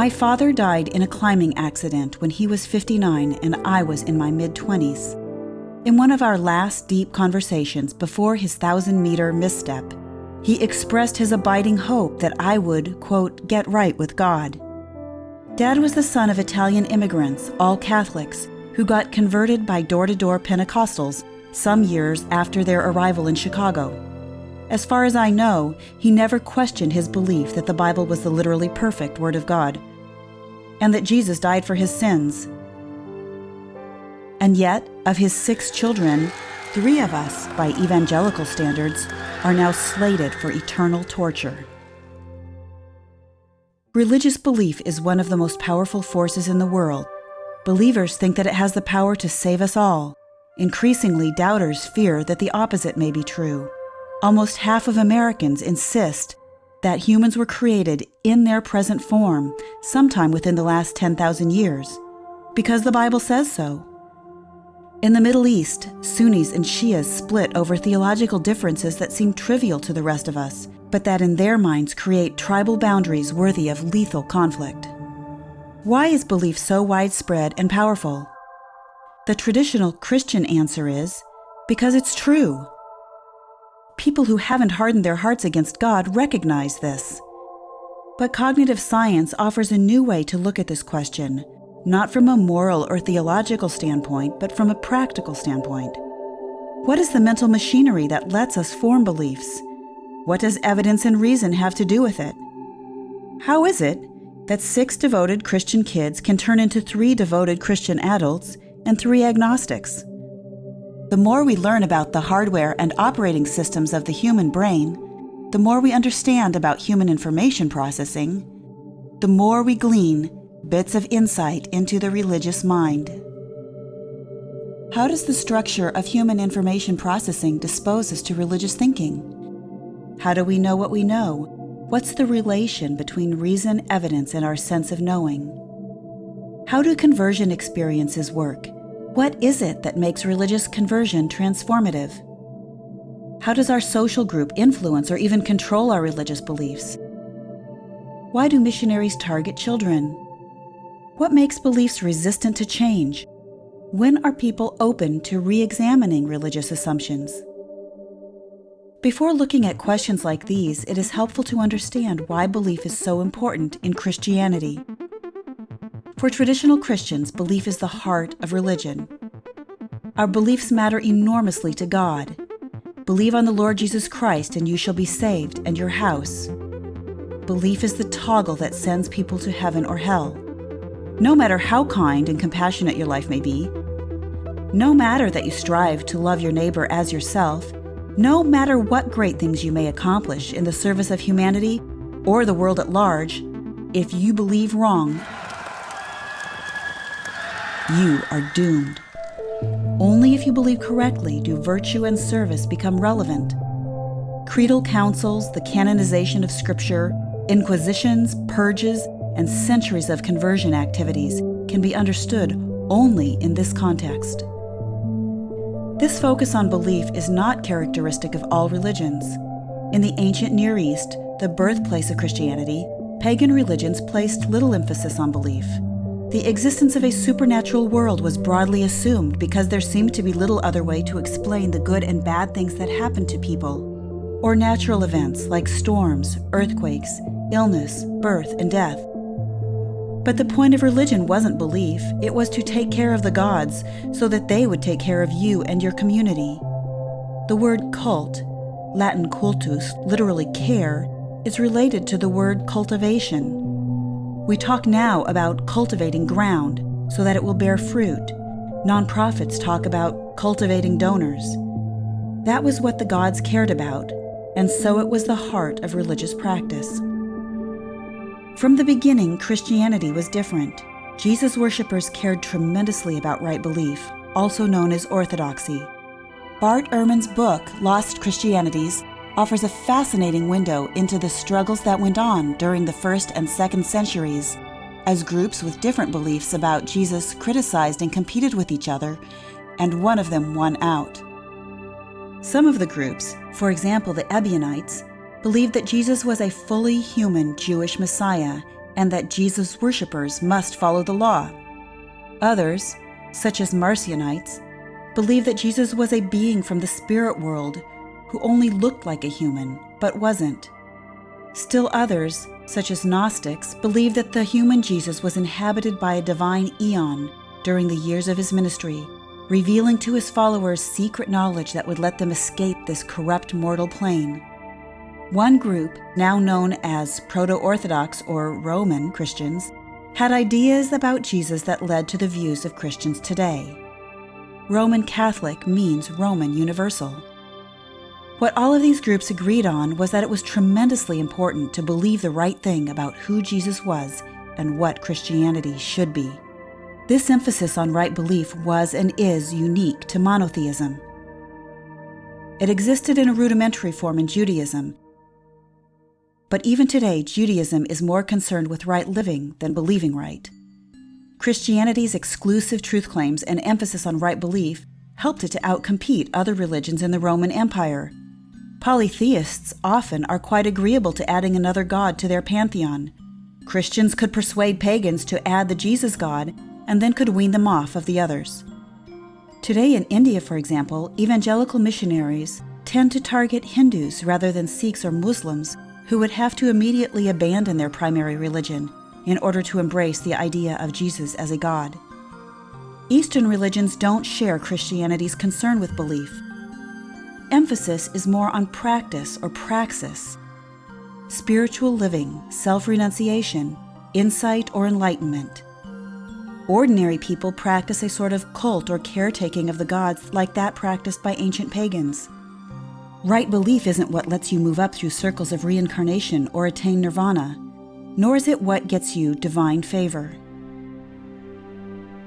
My father died in a climbing accident when he was 59 and I was in my mid 20s. In one of our last deep conversations before his thousand meter misstep, he expressed his abiding hope that I would, quote, get right with God. Dad was the son of Italian immigrants, all Catholics, who got converted by door to door Pentecostals some years after their arrival in Chicago. As far as I know, he never questioned his belief that the Bible was the literally perfect Word of God, and that Jesus died for his sins. And yet, of his six children, three of us, by evangelical standards, are now slated for eternal torture. Religious belief is one of the most powerful forces in the world. Believers think that it has the power to save us all. Increasingly, doubters fear that the opposite may be true. Almost half of Americans insist that humans were created in their present form sometime within the last 10,000 years, because the Bible says so. In the Middle East, Sunnis and Shias split over theological differences that seem trivial to the rest of us, but that in their minds create tribal boundaries worthy of lethal conflict. Why is belief so widespread and powerful? The traditional Christian answer is because it's true. People who haven't hardened their hearts against God recognize this. But cognitive science offers a new way to look at this question, not from a moral or theological standpoint, but from a practical standpoint. What is the mental machinery that lets us form beliefs? What does evidence and reason have to do with it? How is it that six devoted Christian kids can turn into three devoted Christian adults and three agnostics? The more we learn about the hardware and operating systems of the human brain, the more we understand about human information processing, the more we glean bits of insight into the religious mind. How does the structure of human information processing dispose us to religious thinking? How do we know what we know? What's the relation between reason, evidence, and our sense of knowing? How do conversion experiences work? What is it that makes religious conversion transformative? How does our social group influence or even control our religious beliefs? Why do missionaries target children? What makes beliefs resistant to change? When are people open to re examining religious assumptions? Before looking at questions like these, it is helpful to understand why belief is so important in Christianity. For traditional Christians, belief is the heart of religion. Our beliefs matter enormously to God. Believe on the Lord Jesus Christ, and you shall be saved, and your house. Belief is the toggle that sends people to heaven or hell. No matter how kind and compassionate your life may be, no matter that you strive to love your neighbor as yourself, no matter what great things you may accomplish in the service of humanity or the world at large, if you believe wrong, you are doomed. Only if you believe correctly do virtue and service become relevant. Creedal councils, the canonization of Scripture, inquisitions, purges, and centuries of conversion activities can be understood only in this context. This focus on belief is not characteristic of all religions. In the ancient Near East, the birthplace of Christianity, pagan religions placed little emphasis on belief. The existence of a supernatural world was broadly assumed because there seemed to be little other way to explain the good and bad things that happened to people, or natural events like storms, earthquakes, illness, birth, and death. But the point of religion wasn't belief, it was to take care of the gods so that they would take care of you and your community. The word cult, Latin cultus, literally care, is related to the word cultivation. We talk now about cultivating ground so that it will bear fruit. Nonprofits talk about cultivating donors. That was what the gods cared about, and so it was the heart of religious practice. From the beginning, Christianity was different. Jesus worshippers cared tremendously about right belief, also known as orthodoxy. Bart Ehrman's book, Lost Christianities, offers a fascinating window into the struggles that went on during the first and second centuries as groups with different beliefs about Jesus criticized and competed with each other, and one of them won out. Some of the groups, for example the Ebionites, believed that Jesus was a fully human Jewish Messiah and that Jesus' worshippers must follow the law. Others, such as Marcionites, believed that Jesus was a being from the spirit world who only looked like a human but wasn't. Still others, such as Gnostics, believed that the human Jesus was inhabited by a divine eon during the years of his ministry, revealing to his followers secret knowledge that would let them escape this corrupt mortal plane. One group, now known as Proto Orthodox or Roman Christians, had ideas about Jesus that led to the views of Christians today. Roman Catholic means Roman Universal. What all of these groups agreed on was that it was tremendously important to believe the right thing about who Jesus was and what Christianity should be. This emphasis on right belief was and is unique to monotheism. It existed in a rudimentary form in Judaism, but even today, Judaism is more concerned with right living than believing right. Christianity's exclusive truth claims and emphasis on right belief helped it to outcompete other religions in the Roman Empire Polytheists often are quite agreeable to adding another god to their pantheon. Christians could persuade pagans to add the Jesus god and then could wean them off of the others. Today in India, for example, evangelical missionaries tend to target Hindus rather than Sikhs or Muslims who would have to immediately abandon their primary religion in order to embrace the idea of Jesus as a god. Eastern religions don't share Christianity's concern with belief emphasis is more on practice or praxis, spiritual living, self renunciation, insight, or enlightenment. Ordinary people practice a sort of cult or caretaking of the gods like that practiced by ancient pagans. Right belief isn't what lets you move up through circles of reincarnation or attain nirvana, nor is it what gets you divine favor.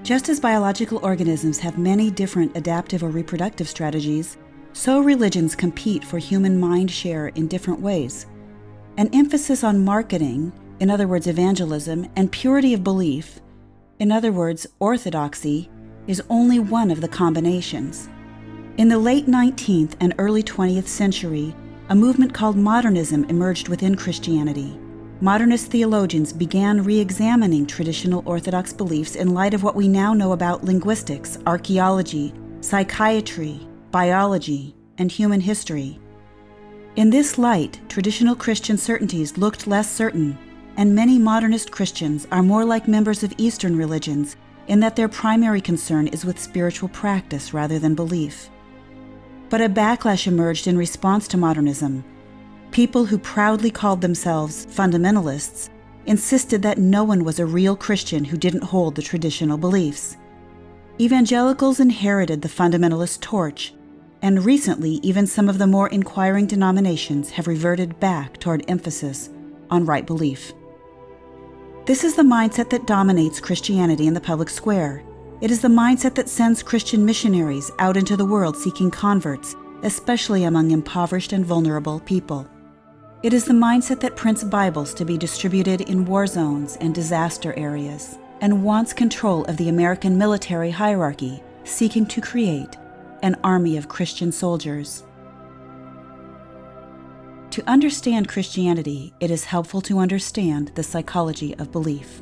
Just as biological organisms have many different adaptive or reproductive strategies, so religions compete for human mind share in different ways. An emphasis on marketing, in other words, evangelism, and purity of belief, in other words, orthodoxy, is only one of the combinations. In the late 19th and early 20th century, a movement called modernism emerged within Christianity. Modernist theologians began re examining traditional Orthodox beliefs in light of what we now know about linguistics, archaeology, psychiatry, biology, and human history. In this light, traditional Christian certainties looked less certain, and many modernist Christians are more like members of Eastern religions in that their primary concern is with spiritual practice rather than belief. But a backlash emerged in response to modernism. People who proudly called themselves fundamentalists insisted that no one was a real Christian who didn't hold the traditional beliefs. Evangelicals inherited the fundamentalist torch and recently, even some of the more inquiring denominations have reverted back toward emphasis on right belief. This is the mindset that dominates Christianity in the public square. It is the mindset that sends Christian missionaries out into the world seeking converts, especially among impoverished and vulnerable people. It is the mindset that prints Bibles to be distributed in war zones and disaster areas, and wants control of the American military hierarchy, seeking to create an army of Christian soldiers. To understand Christianity, it is helpful to understand the psychology of belief.